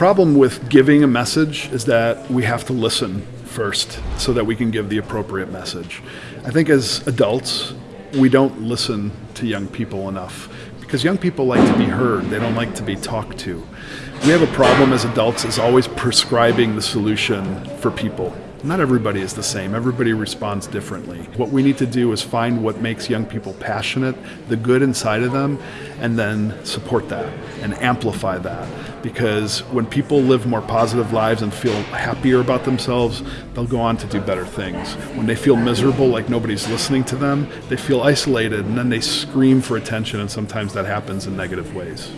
problem with giving a message is that we have to listen first so that we can give the appropriate message. I think as adults, we don't listen to young people enough because young people like to be heard, they don't like to be talked to. We have a problem as adults is always prescribing the solution for people. Not everybody is the same. Everybody responds differently. What we need to do is find what makes young people passionate, the good inside of them, and then support that and amplify that. Because when people live more positive lives and feel happier about themselves, they'll go on to do better things. When they feel miserable, like nobody's listening to them, they feel isolated and then they scream for attention, and sometimes that happens in negative ways.